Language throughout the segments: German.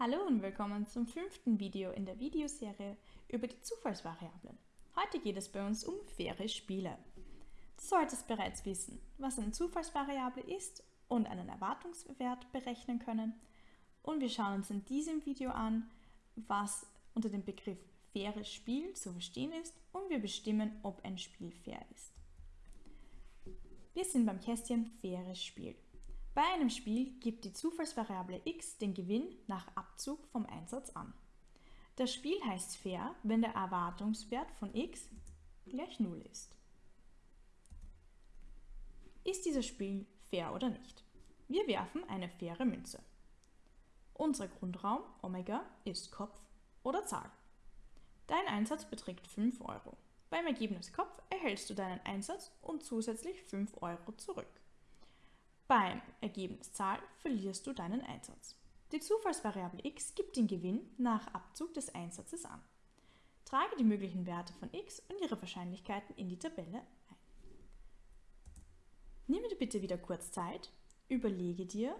Hallo und willkommen zum fünften Video in der Videoserie über die Zufallsvariablen. Heute geht es bei uns um faire Spiele. Du solltest bereits wissen, was eine Zufallsvariable ist und einen Erwartungswert berechnen können. Und wir schauen uns in diesem Video an, was unter dem Begriff faires Spiel zu verstehen ist und wir bestimmen, ob ein Spiel fair ist. Wir sind beim Kästchen faires Spiel. Bei einem Spiel gibt die Zufallsvariable x den Gewinn nach Abzug vom Einsatz an. Das Spiel heißt fair, wenn der Erwartungswert von x gleich 0 ist. Ist dieses Spiel fair oder nicht? Wir werfen eine faire Münze. Unser Grundraum Omega ist Kopf oder Zahl. Dein Einsatz beträgt 5 Euro. Beim Ergebnis Kopf erhältst du deinen Einsatz und zusätzlich 5 Euro zurück. Beim Ergebnis Zahl verlierst du deinen Einsatz. Die Zufallsvariable x gibt den Gewinn nach Abzug des Einsatzes an. Trage die möglichen Werte von x und ihre Wahrscheinlichkeiten in die Tabelle ein. Nimm dir bitte wieder kurz Zeit, überlege dir,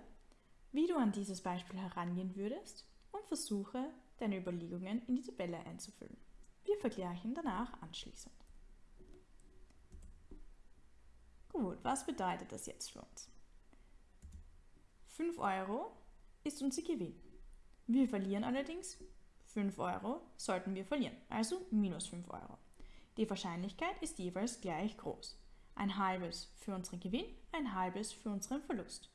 wie du an dieses Beispiel herangehen würdest und versuche, deine Überlegungen in die Tabelle einzufüllen. Wir vergleichen danach anschließend. Gut, was bedeutet das jetzt für uns? 5 Euro ist unser Gewinn. Wir verlieren allerdings 5 Euro, sollten wir verlieren, also minus 5 Euro. Die Wahrscheinlichkeit ist jeweils gleich groß. Ein halbes für unseren Gewinn, ein halbes für unseren Verlust.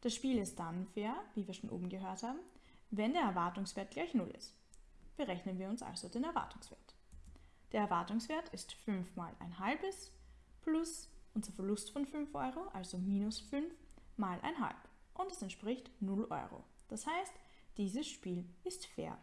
Das Spiel ist dann fair, wie wir schon oben gehört haben, wenn der Erwartungswert gleich 0 ist. Berechnen wir uns also den Erwartungswert. Der Erwartungswert ist 5 mal ein halbes plus unser Verlust von 5 Euro, also minus 5 mal ein halb und es entspricht 0 Euro. Das heißt, dieses Spiel ist fair.